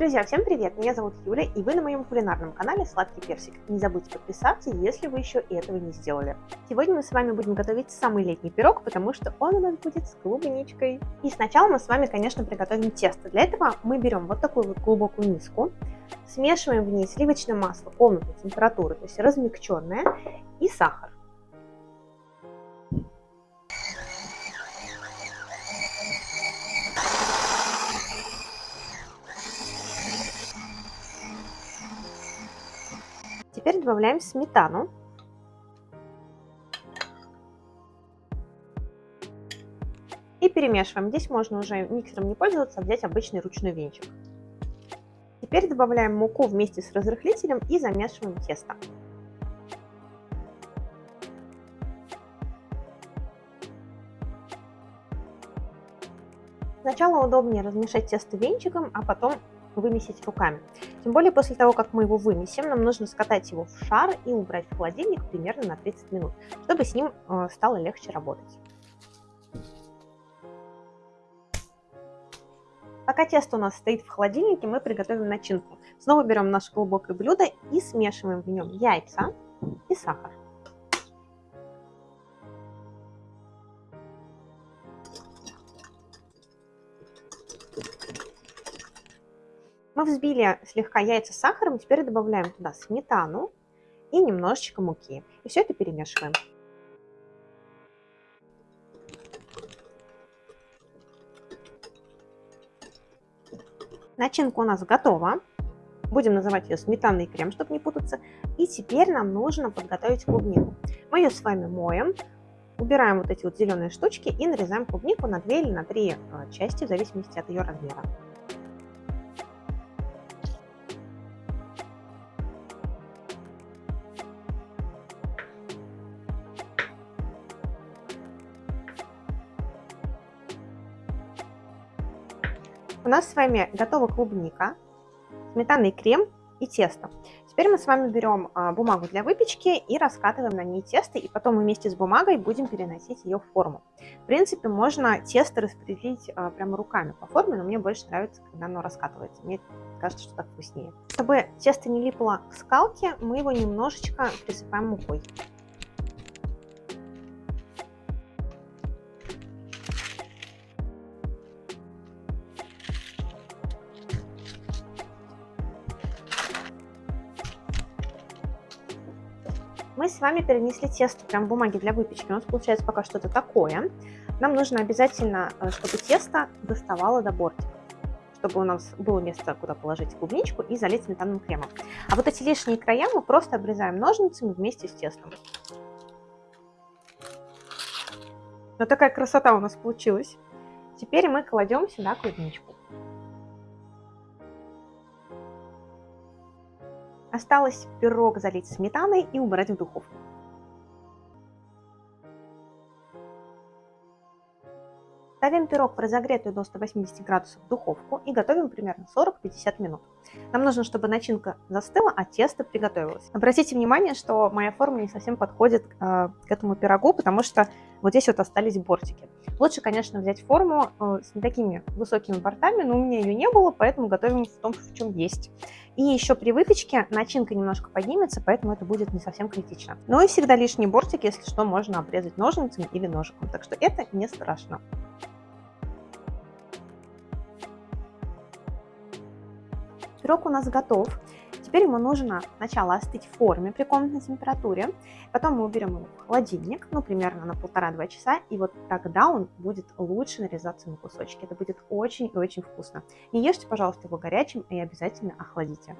Друзья, всем привет! Меня зовут Юля, и вы на моем кулинарном канале Сладкий Персик. Не забудьте подписаться, если вы еще этого не сделали. Сегодня мы с вами будем готовить самый летний пирог, потому что он у нас будет с клубничкой. И сначала мы с вами, конечно, приготовим тесто. Для этого мы берем вот такую вот глубокую миску, смешиваем в ней сливочное масло комнатной температуры, то есть размягченное, и сахар. Теперь добавляем сметану. И перемешиваем. Здесь можно уже миксером не пользоваться, а взять обычный ручной венчик. Теперь добавляем муку вместе с разрыхлителем и замешиваем тесто. Сначала удобнее размешать тесто венчиком, а потом вымесить руками. Тем более после того, как мы его вымесим, нам нужно скатать его в шар и убрать в холодильник примерно на 30 минут, чтобы с ним э, стало легче работать. Пока тесто у нас стоит в холодильнике, мы приготовим начинку. Снова берем наше глубокое блюдо и смешиваем в нем яйца и сахар. Мы взбили слегка яйца с сахаром, теперь добавляем туда сметану и немножечко муки. И все это перемешиваем. Начинка у нас готова. Будем называть ее сметанный крем, чтобы не путаться. И теперь нам нужно подготовить клубнику. Мы ее с вами моем, убираем вот эти вот зеленые штучки и нарезаем клубнику на 2 или на 3 э, части, в зависимости от ее размера. У нас с вами готова клубника, сметанный крем и тесто. Теперь мы с вами берем а, бумагу для выпечки и раскатываем на ней тесто, и потом вместе с бумагой будем переносить ее в форму. В принципе, можно тесто распределить а, прямо руками по форме, но мне больше нравится, когда оно раскатывается. Мне кажется, что так вкуснее. Чтобы тесто не липло к скалке, мы его немножечко присыпаем мукой. Мы с вами перенесли тесто прям бумаги для выпечки. У нас получается пока что-то такое. Нам нужно обязательно, э, чтобы тесто доставало до бортика чтобы у нас было место, куда положить клубничку и залить сметанным кремом. А вот эти лишние края мы просто обрезаем ножницами вместе с тестом. Вот такая красота у нас получилась. Теперь мы кладем сюда клубничку. Осталось пирог залить сметаной и убрать в духовку. Ставим пирог в разогретую до 180 градусов духовку и готовим примерно 40-50 минут. Нам нужно, чтобы начинка застыла, а тесто приготовилось. Обратите внимание, что моя форма не совсем подходит э, к этому пирогу, потому что вот здесь вот остались бортики. Лучше, конечно, взять форму э, с не такими высокими бортами, но у меня ее не было, поэтому готовим в том, в чем есть. И еще при выпечке начинка немножко поднимется, поэтому это будет не совсем критично. Ну и всегда лишний бортик, если что, можно обрезать ножницами или ножиком, так что это не страшно. Пирог у нас готов. Теперь ему нужно сначала остыть в форме при комнатной температуре, потом мы уберем его в холодильник, ну, примерно на полтора-два часа, и вот тогда он будет лучше нарезаться на кусочки. Это будет очень и очень вкусно. Не ешьте, пожалуйста, его горячим и обязательно охладите.